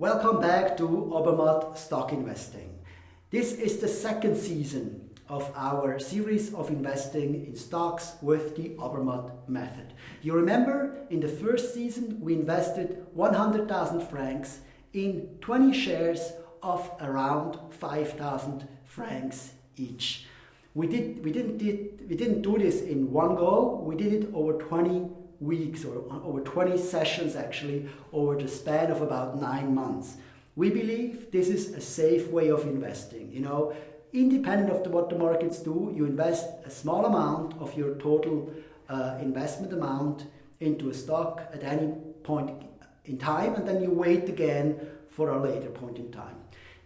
Welcome back to Obermatt Stock Investing. This is the second season of our series of investing in stocks with the Obermatt method. You remember in the first season we invested 100,000 francs in 20 shares of around 5,000 francs each. We, did, we, didn't did, we didn't do this in one go, we did it over 20 weeks or over 20 sessions actually over the span of about nine months. We believe this is a safe way of investing. You know, independent of the, what the markets do, you invest a small amount of your total uh, investment amount into a stock at any point in time and then you wait again for a later point in time.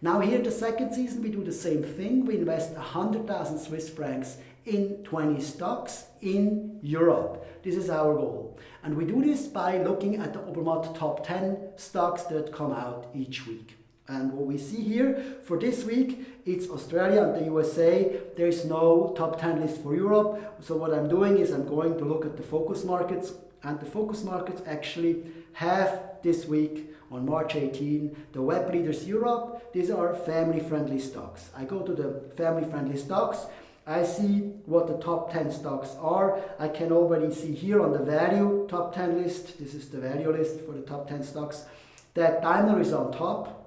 Now here in the second season we do the same thing. We invest 100,000 Swiss francs in 20 stocks in Europe. This is our goal. And we do this by looking at the Obermatt top 10 stocks that come out each week. And what we see here for this week, it's Australia and the USA. There is no top 10 list for Europe. So what I'm doing is I'm going to look at the focus markets and the focus markets actually have this week on March 18 the web leaders Europe. These are family friendly stocks. I go to the family friendly stocks I see what the top 10 stocks are. I can already see here on the value top 10 list, this is the value list for the top 10 stocks, that Daimler is on top,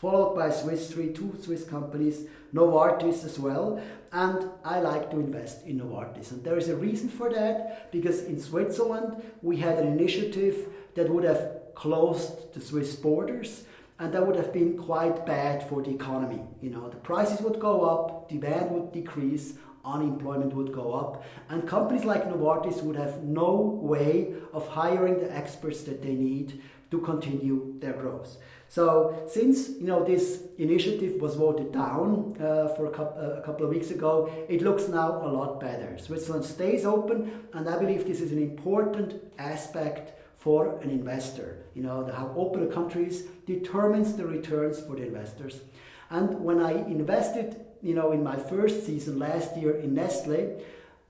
followed by Swiss Re, two Swiss companies, Novartis as well. And I like to invest in Novartis. And there is a reason for that, because in Switzerland we had an initiative that would have closed the Swiss borders and that would have been quite bad for the economy. You know, the prices would go up, demand would decrease, unemployment would go up, and companies like Novartis would have no way of hiring the experts that they need to continue their growth. So since you know this initiative was voted down uh, for a couple, uh, a couple of weeks ago, it looks now a lot better. Switzerland stays open, and I believe this is an important aspect for an investor. You know, how open a country is determines the returns for the investors. And when I invested, you know, in my first season last year in Nestle,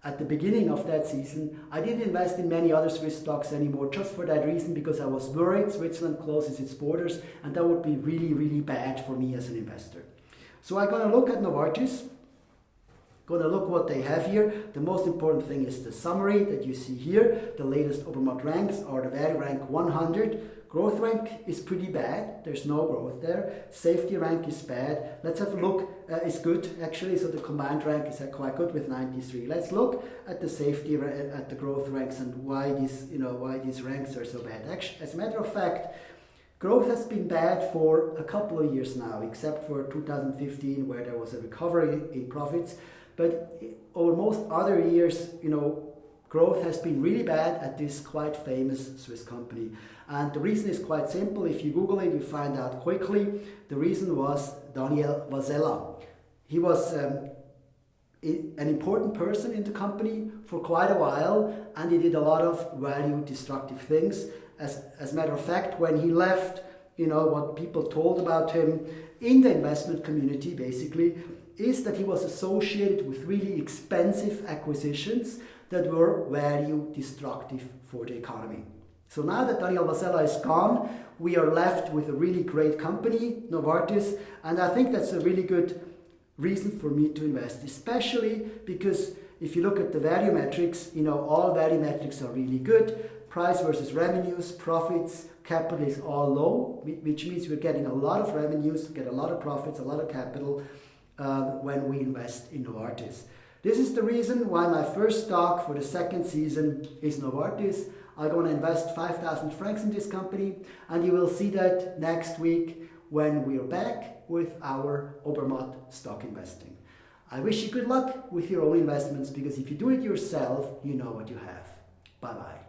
at the beginning of that season, I didn't invest in many other Swiss stocks anymore just for that reason because I was worried Switzerland closes its borders and that would be really, really bad for me as an investor. So I'm going to look at Novartis Going to look what they have here. The most important thing is the summary that you see here. The latest Obermatt ranks are the value rank 100. Growth rank is pretty bad. There's no growth there. Safety rank is bad. Let's have a look. Uh, it's good actually. So the combined rank is uh, quite good with 93. Let's look at the safety at the growth ranks and why these you know why these ranks are so bad. Actually, as a matter of fact, Growth has been bad for a couple of years now, except for 2015 where there was a recovery in profits. But over most other years, you know, growth has been really bad at this quite famous Swiss company. And the reason is quite simple. If you Google it, you find out quickly. The reason was Daniel Vasella. He was um, an important person in the company for quite a while and he did a lot of value destructive things. As, as a matter of fact, when he left, you know, what people told about him in the investment community basically is that he was associated with really expensive acquisitions that were value destructive for the economy. So now that Daniel Vasella is gone, we are left with a really great company, Novartis, and I think that's a really good reason for me to invest, especially because if you look at the value metrics, you know, all value metrics are really good. Price versus revenues, profits, capital is all low, which means we're getting a lot of revenues, get a lot of profits, a lot of capital, um, when we invest in Novartis. This is the reason why my first stock for the second season is Novartis. I'm going to invest 5,000 francs in this company and you will see that next week when we're back with our Obermatt stock investing. I wish you good luck with your own investments because if you do it yourself, you know what you have. Bye-bye.